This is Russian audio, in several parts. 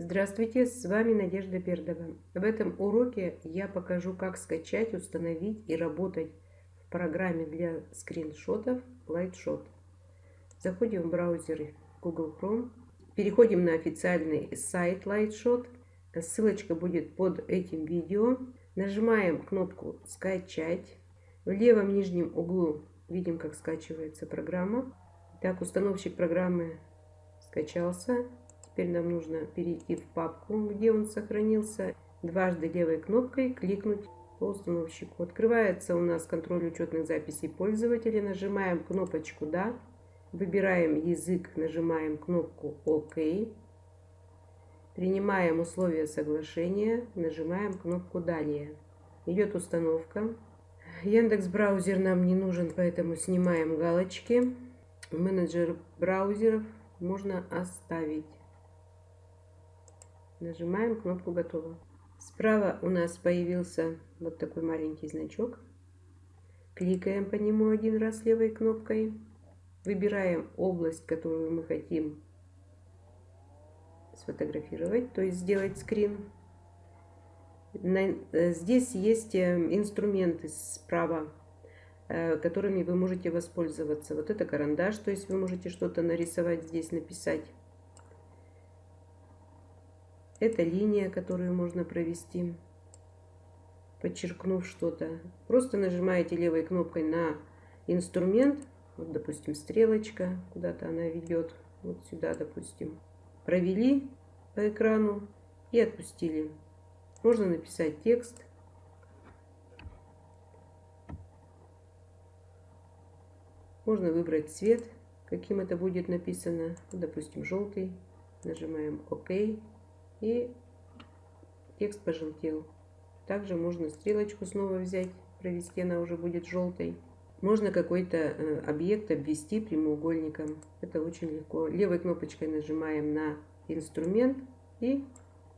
Здравствуйте, с вами Надежда Пердова. В этом уроке я покажу, как скачать, установить и работать в программе для скриншотов Lightshot. Заходим в браузер Google Chrome, переходим на официальный сайт Lightshot. Ссылочка будет под этим видео. Нажимаем кнопку «Скачать». В левом нижнем углу видим, как скачивается программа. Так, установщик программы скачался. Теперь нам нужно перейти в папку, где он сохранился. Дважды левой кнопкой кликнуть по установщику. Открывается у нас контроль учетных записей пользователя. Нажимаем кнопочку «Да». Выбираем язык, нажимаем кнопку «Ок». Принимаем условия соглашения, нажимаем кнопку «Далее». Идет установка. Яндекс браузер нам не нужен, поэтому снимаем галочки. Менеджер браузеров можно оставить. Нажимаем кнопку «Готово». Справа у нас появился вот такой маленький значок. Кликаем по нему один раз левой кнопкой. Выбираем область, которую мы хотим сфотографировать, то есть сделать скрин. Э, здесь есть э, инструменты справа Э, которыми вы можете воспользоваться. Вот это карандаш, то есть вы можете что-то нарисовать здесь, написать. Это линия, которую можно провести, подчеркнув что-то. Просто нажимаете левой кнопкой на инструмент, вот, допустим, стрелочка, куда-то она ведет, вот сюда, допустим. Провели по экрану и отпустили. Можно написать текст. Можно выбрать цвет, каким это будет написано. Допустим, желтый. Нажимаем ОК. И текст пожелтел. Также можно стрелочку снова взять, провести, она уже будет желтой. Можно какой-то э, объект обвести прямоугольником. Это очень легко. Левой кнопочкой нажимаем на инструмент и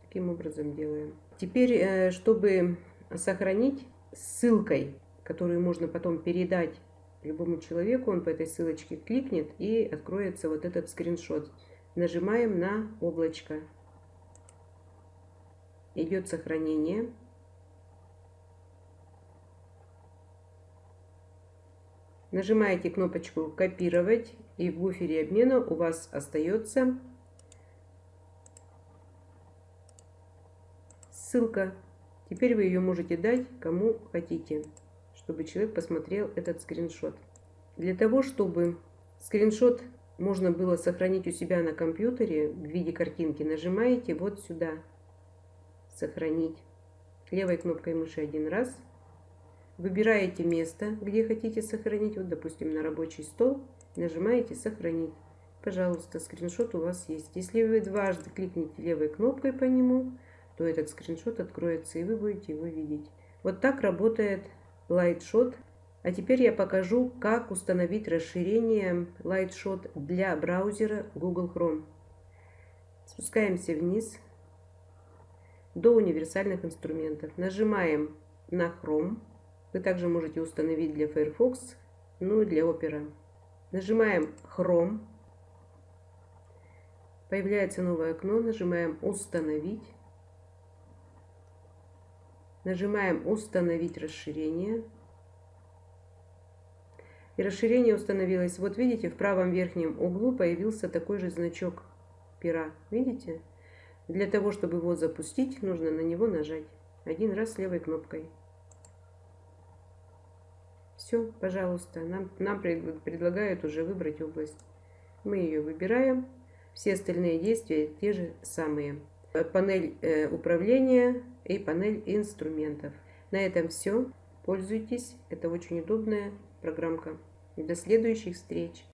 таким образом делаем. Теперь, э, чтобы сохранить ссылкой, которую можно потом передать любому человеку, он по этой ссылочке кликнет и откроется вот этот скриншот. Нажимаем на облачко. Идет сохранение. Нажимаете кнопочку «Копировать» и в буфере обмена у вас остается ссылка. Теперь вы ее можете дать кому хотите чтобы человек посмотрел этот скриншот. Для того, чтобы скриншот можно было сохранить у себя на компьютере в виде картинки, нажимаете вот сюда «Сохранить». Левой кнопкой мыши один раз. Выбираете место, где хотите сохранить. Вот, допустим, на рабочий стол. Нажимаете «Сохранить». Пожалуйста, скриншот у вас есть. Если вы дважды кликните левой кнопкой по нему, то этот скриншот откроется, и вы будете его видеть. Вот так работает Lightshot. А теперь я покажу, как установить расширение Lightshot для браузера Google Chrome. Спускаемся вниз до универсальных инструментов. Нажимаем на Chrome. Вы также можете установить для Firefox, ну и для Opera. Нажимаем Chrome. Появляется новое окно. Нажимаем «Установить». Нажимаем «Установить расширение». И расширение установилось. Вот видите, в правом верхнем углу появился такой же значок пера. Видите? Для того, чтобы его запустить, нужно на него нажать. Один раз левой кнопкой. Все, пожалуйста. Нам, нам предлагают уже выбрать область. Мы ее выбираем. Все остальные действия те же самые. Панель э, управления и панель инструментов. На этом все. Пользуйтесь. Это очень удобная программка. До следующих встреч.